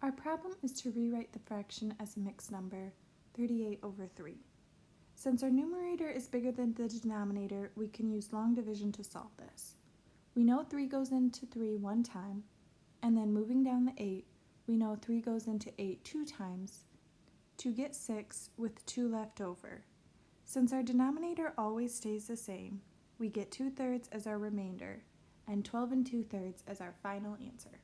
Our problem is to rewrite the fraction as a mixed number, 38 over 3. Since our numerator is bigger than the denominator, we can use long division to solve this. We know 3 goes into 3 one time, and then moving down the 8, we know 3 goes into 8 two times, to get 6 with 2 left over. Since our denominator always stays the same, we get 2 thirds as our remainder, and 12 and 2 thirds as our final answer.